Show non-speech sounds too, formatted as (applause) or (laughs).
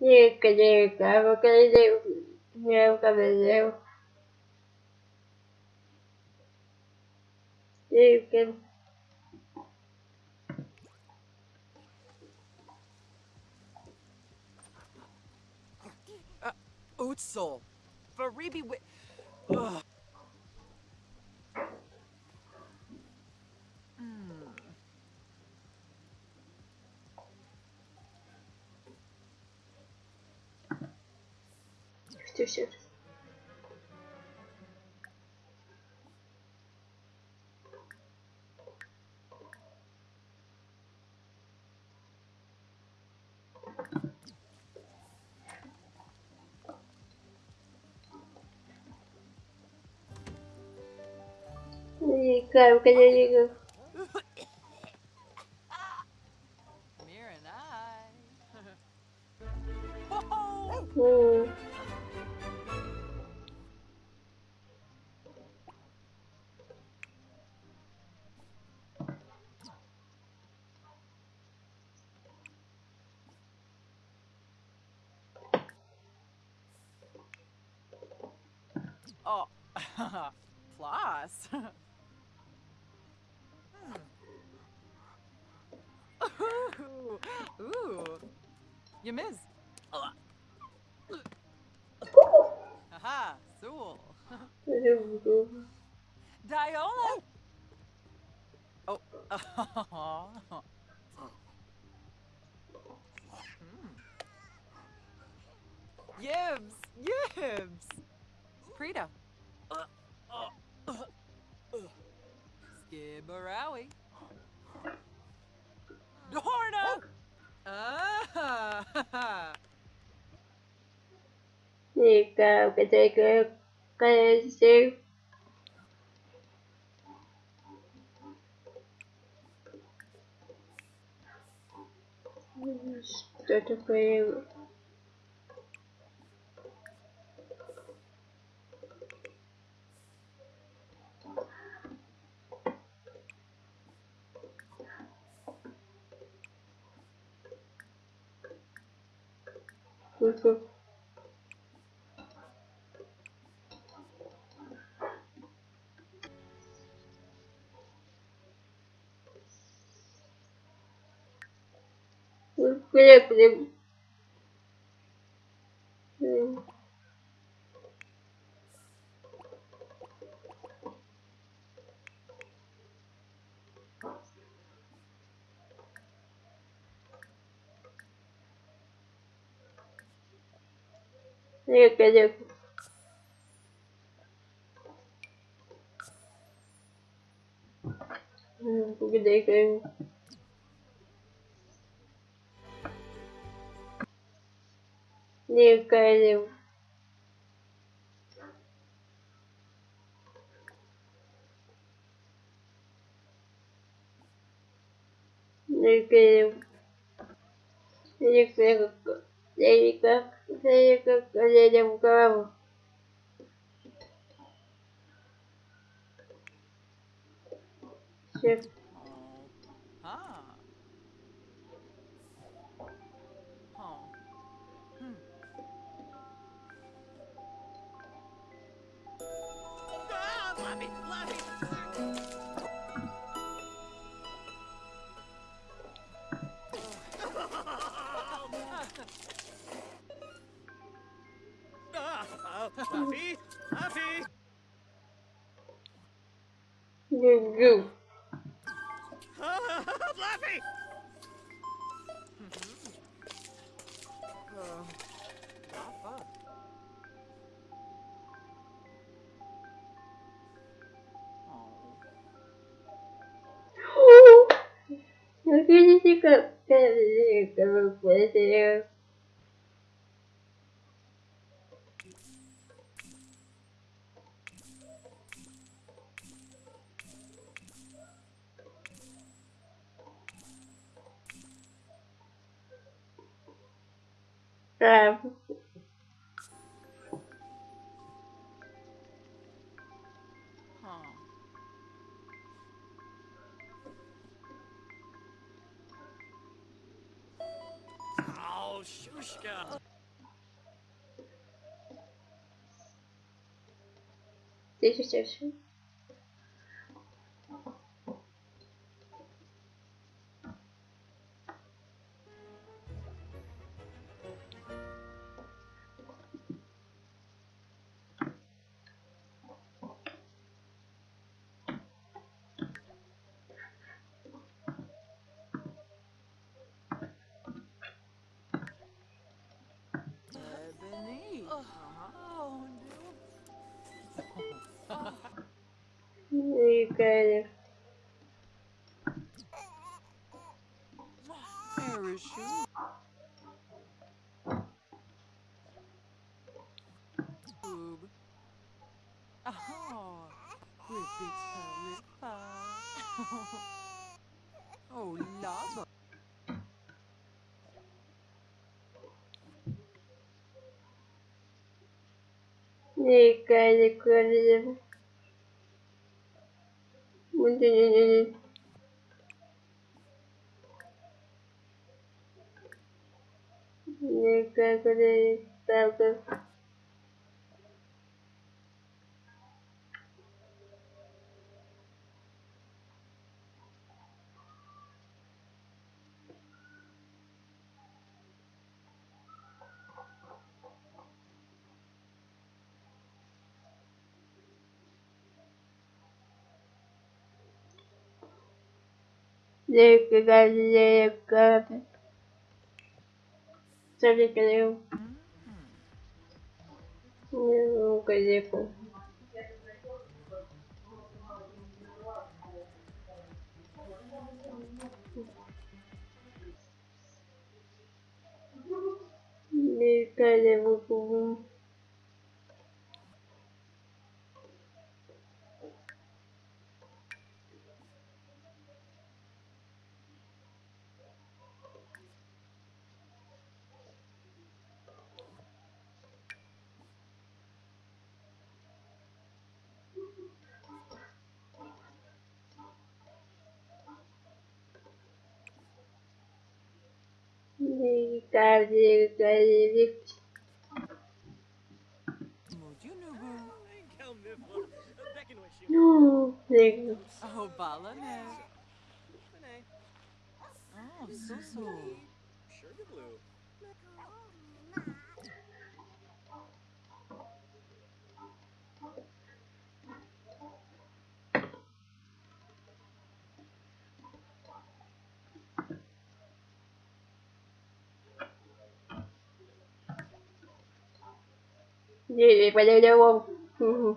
Dica, dica, vou querer meu cabelo. Dica. Uh, Utsul. Faribi Ugh. two shifts. Liga, cadê liga? Mira. Oh, (laughs) plus. Ooh, (laughs) ooh. You miss. Haha, Zool. (laughs) Diola. Oh. Hmm. Yibs, Yibs. Prita. Skibberawi. Dorna. Ah. Dica, eu queria que eu queria dizer. Tudo bem. Uhum. только... Блин, блин. Легко, легко. Погоди-ка его. Легко, легко. Легко, легко. Леди как, леди как, леди в голову. Все. Love it, love it. Ah, Fluffy, Fluffy. Dica. Ah, Fluffy. Uh, not fun. Oh. Eu queria dica. Dica, não pode Oh, Shushka. тысяча No i Kajek. Parachute. Boob. Oh, Ribbits Paripa. Oh, lava. Kajek Не как это Лейками. Целикаю. Ну, газету. Лейкали выкупим. Mifla. Beckin with you. No, nie. Oh, Balane. Renee. Oh, Susu. Sugar Blue. gì vậy? Vô vô